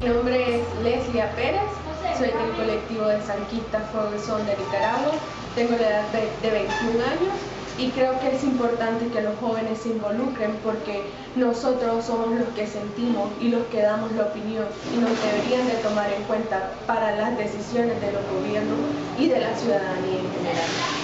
Mi nombre es Leslia Pérez, soy del colectivo de Sanquista Fuego de Nicaragua, tengo la edad de 21 años y creo que es importante que los jóvenes se involucren porque nosotros somos los que sentimos y los que damos la opinión y nos deberían de tomar en cuenta para las decisiones de los gobiernos y de la ciudadanía en general.